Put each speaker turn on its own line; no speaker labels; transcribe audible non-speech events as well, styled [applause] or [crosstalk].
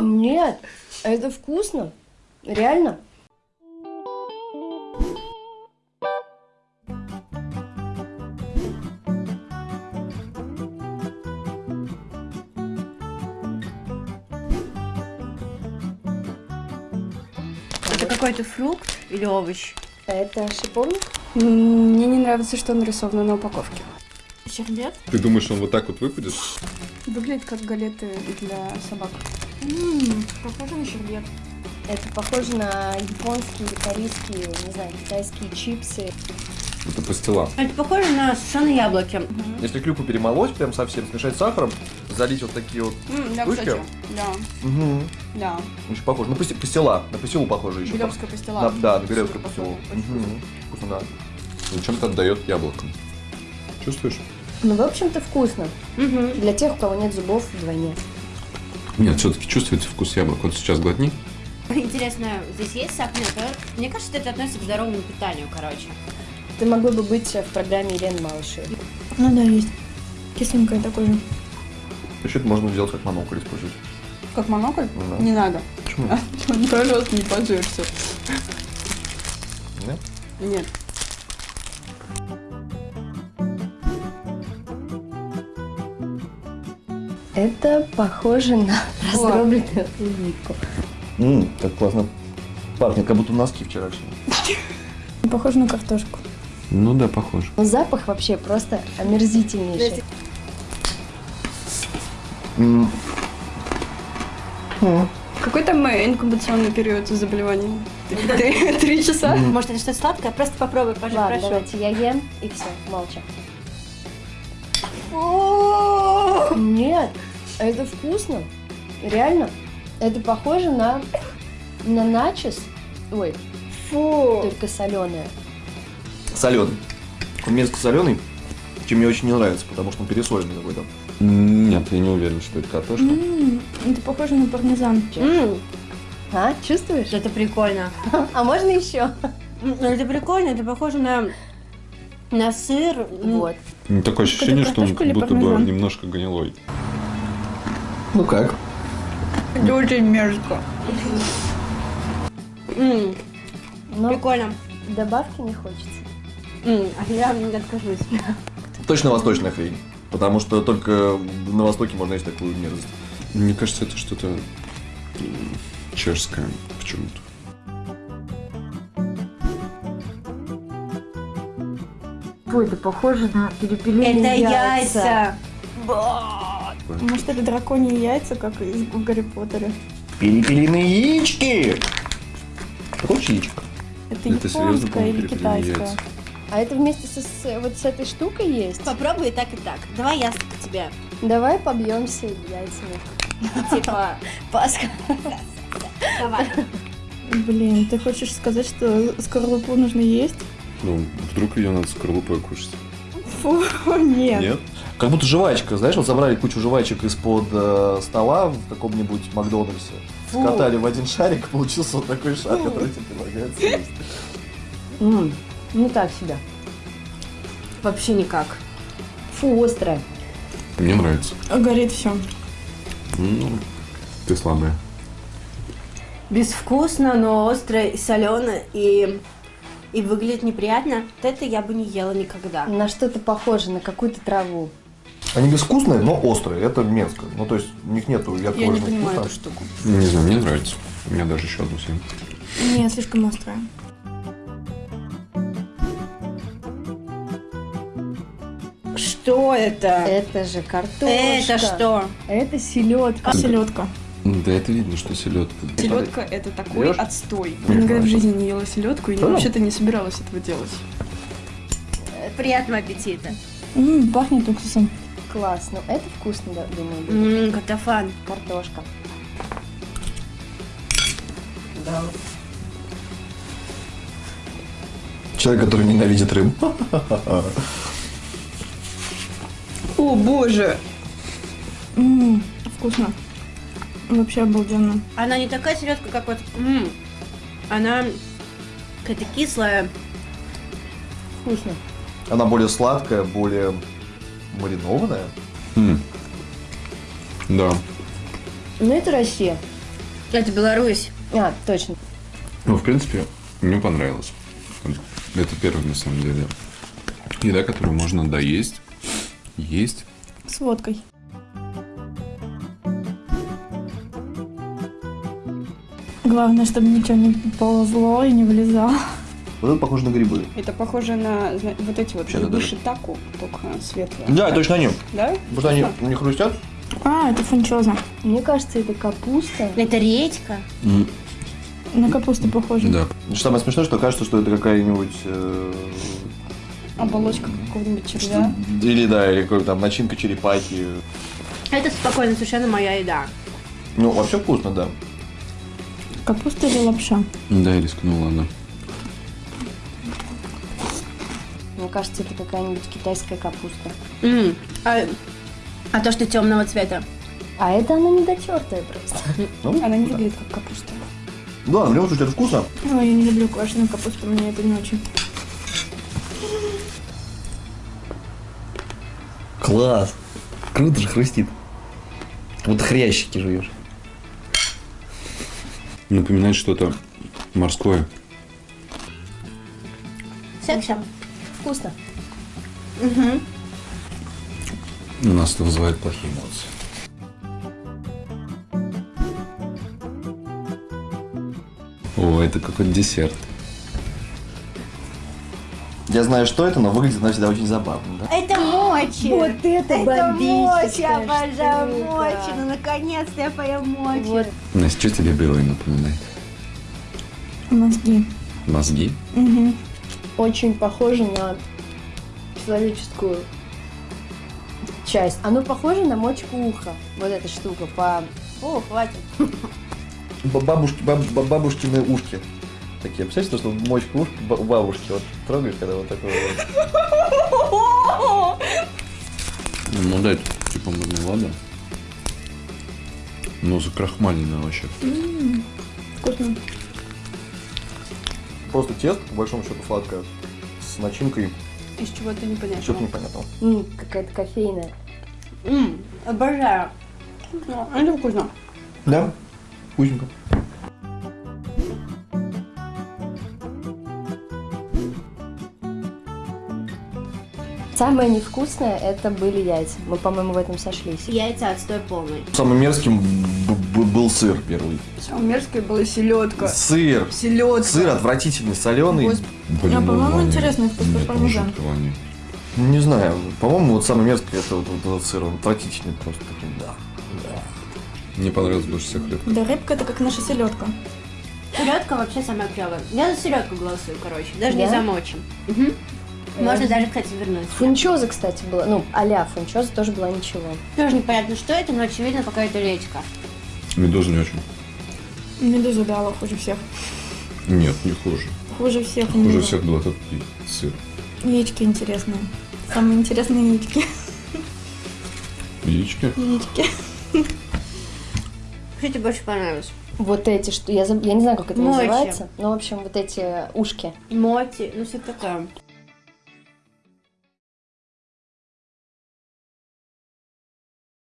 Нет, это вкусно. Реально.
Это какой-то фрукт или овощ?
Это шиповник?
Мне не нравится, что нарисовано на упаковке.
Щербет?
Ты думаешь, он вот так вот выпадет?
Выглядит как галеты для собак.
Ммм, похоже на щербет.
Это похоже на японские или корейские, не знаю, китайские чипсы.
Это пастила.
Это похоже на сушеные яблоки.
Если клюкву перемолоть, прям совсем, смешать с сахаром, залить вот такие вот...
М, Да,
Штучки?
кстати. Да,
Угу.
да.
Очень похоже. Ну, пасти- пастила. На пастилу похоже еще. На-
пастила.
да, на
Супер
пастилу. Мгм. Вкусно, да.
Ну, чем-то отдает яблоком. Чувствуешь?
Ну, в общем-то, вкусно.
Угу.
Для тех, у кого нет зубов вдвойне.
Нет, все-таки чувствуется вкус яблок. Вот сейчас глотни.
Интересно, здесь есть сахар? Нет? Мне кажется, это относится к здоровому питанию, короче.
Ты могла бы быть в программе Елены Малышевой.
Ну да, есть. Кисленькая такой же.
Еще это можно сделать как монокль использовать.
Как монокль?
Ну да.
Не надо.
Почему? [laughs]
Пожалуйста, не пожирься.
Нет?
Нет.
Это похоже на раздробленную клубнику.
Ммм, как классно пахнет, как будто носки вчерашние.
Похоже на картошку.
Ну да, похоже.
Но запах вообще просто омерзительнейший.
Какой там э, инкубационный период заболевания? Три три часа?
Может, это что-то сладкое? Просто попробуй, пожалуйста,
Ладно, давайте я ем и все, молча. Нет, это вкусно. Реально. Это похоже на, на начос. Ой,
Фу.
только соленое.
Соленый. Он мерзко соленый, чем мне очень не нравится, потому что он пересоленный какой-то.
Нет, я не уверен, что это картошка.
М, Это похоже на пармезан.
А, чувствуешь?
Это прикольно. [laughs]
А можно еще?
М, Это прикольно, это похоже на, на сыр. М,
Вот.
Ну, Такое ощущение, что он
или
будто бы немножко гнилой.
Ну как?
Это очень мерзко.
Но
Прикольно.
добавки не хочется.
А я не откажусь.
Точно восточная хрень. Потому что только на Востоке можно есть такую мерзость.
Мне кажется, это что-то чешское почему-то.
Ой, это похоже на перепелиные
Это яйца.
Может, это драконьи яйца, как из- в Гарри Поттере?
Перепелиные яички! Хочешь яичко?
Это,
Это серьезно, по-моему,
или китайская?
яйца.
А это вместе со, с, вот с этой штукой есть?
Попробуй и так, и так. Давай я к тебе.
Давай побьемся яйцами. [laughs]
Типа,
Пасха.
давай.
Блин, ты хочешь сказать, что скорлупу нужно есть?
Ну, вдруг ее надо скорлупой кушать.
Фу, [laughs] нет.
Нет?
Как будто жвачка, знаешь, вот забрали кучу жвачек из-под э, стола в каком-нибудь Макдональдсе,
Фу.
скатали в один шарик, получился вот такой шар, который тебе предлагается есть.
Ну так себя.
Вообще никак.
Фу, острое.
Мне нравится.
Горит все.
Ну, ты слабая.
Безвкусно, но острое и соленое, и, и выглядит неприятно. Вот это я бы не ела никогда.
На что-то похоже, на какую-то траву.
Они безвкусные, но острые, это мерзко. Ну, то есть у них нету
Я не
вкуса.
понимаю эту штуку.
Не знаю, мне нравится. У меня даже еще одну съем.
Не, слишком острая.
Что это?
Это же картошка.
Это что?
Это селедка.
Селедка.
Да это видно, что селедка.
Селедка это такой
Берёшь?
отстой.
Ну,
Я никогда в жизни не ела селедку и
Да?
вообще-то не собиралась этого делать.
Приятного аппетита.
М, пахнет уксусом.
Классно. Это вкусно, да, думаю.
Ммм, картофан.
Картошка.
Человек, который ненавидит рыбу.
О, боже! М, вкусно. Вообще обалденно.
Она не такая селедка, как вот. м, Она какая-то кислая.
Вкусно.
Она более сладкая, более маринованная.
М. Да.
Ну, это Россия.
Это Беларусь.
А, точно.
Ну, в принципе, мне понравилось. Это первая, на самом деле, еда, которую можно доесть, есть.
С водкой. Главное, чтобы ничего не ползло и не вылезало.
Вот это похоже на грибы.
Это похоже на зна- вот эти вот
да,
грибы
даже.
шитаку, только светлые.
Да, точно они.
Да?
Вот они не хрустят.
А, это фунчоза.
Мне кажется, это капуста.
Это редька.
На капусту похоже.
Да.
Самое смешное, что кажется, что это какая-нибудь... э,
Оболочка какого-нибудь червя.
Или, да, или какой-то там начинка черепахи.
Это спокойно совершенно моя еда.
Ну, вообще вкусно, да.
Капуста или лапша?
Да, я рискнула, она.
Мне кажется, это какая-нибудь китайская капуста.
М, А, а то, что темного цвета.
А это она недотертая просто. [laughs]
Ну,
Она не выглядит как капуста.
Да, в любом случае, это вкусно.
Ой, я не люблю квашеную капусту, мне это не очень.
Класс. Круто же хрустит. Вот хрящики жуешь.
Напоминает что-то морское.
Секса.
Вкусно.
У нас это вызывает плохие эмоции. О, это какой-то десерт.
Я знаю, что это, но выглядит она всегда очень забавно, да?
Это мочи.
Вот это
Это мочи,
бомбическая
обожаю
штука.
мочи. Ну, наконец-то я поем мочи.
Вот.
Настя, что тебе белое напоминает?
Мозги.
Мозги?
Угу.
Очень похоже на человеческую часть. Оно похоже на мочку уха. Вот эта штука по... О, хватит.
Бабушки, баб- баб- бабушкины ушки. Такие, представляете, что мочку ушки у бабушки вот трогаешь, когда вот такое вот.
Ну да, это типа мармелада. Ну, закрахмаленное вообще.
Вкусно.
Просто тесто, по большому счету, сладкое, с начинкой,
Из чего-то непонятного.
что-то непонятного.
М, какая-то кофейная.
М, Обожаю.
Это вкусно.
Да, вкусненько.
Самое невкусное это были яйца. Мы, по-моему, в этом сошлись.
Яйца отстой полный.
Самым мерзким был сыр первый.
Самое мерзкое была селедка.
Сыр.
Селедка.
Сыр отвратительный, соленый.
Блин,
А, по-моему,
ну,
интересный вкус, да.
воняет.
Не знаю, по-моему, вот самый мерзкий это вот, вот этот сыр, он отвратительный просто такой, да.
Мне понравилось больше всех рыбка.
Да, рыбка это как наша селедка.
Селедка вообще самая клевая. Я за селедку голосую, короче. Даже не
Да?
за мочи. Мгм. Можно даже, кстати, вернуть.
Фунчоза, кстати, была. Ну, а-ля фунчоза тоже была ничего.
Тоже непонятно, что это, но очевидно какая-то редька.
Медуза не очень.
Медуза дала хуже всех.
Нет, не хуже.
Хуже всех.
Хуже
медуза.
всех был этот сыр.
Яички интересные. Самые интересные яички.
Яички.
Яички.
Что тебе больше понравилось?
Вот эти, что я, заб- я не знаю, как это
Мочи.
называется. Ну, в общем, вот эти ушки.
Моти, ну все такое.